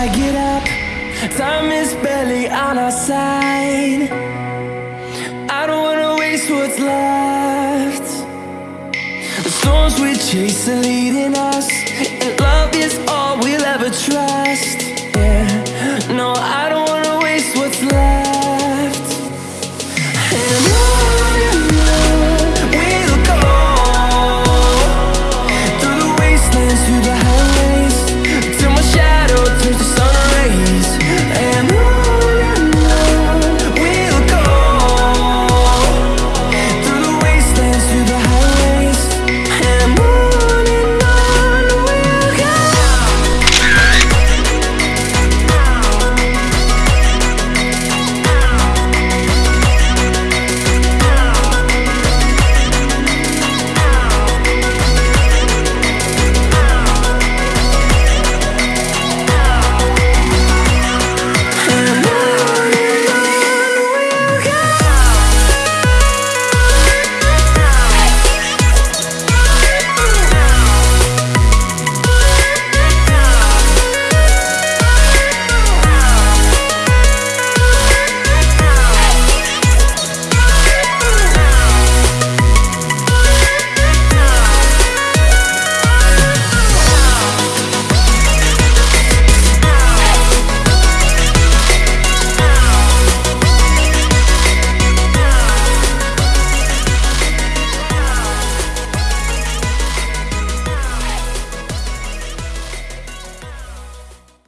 I get up Time is barely on our side. I don't wanna waste what's left. The storms we chase are leading us And love is all we'll ever try.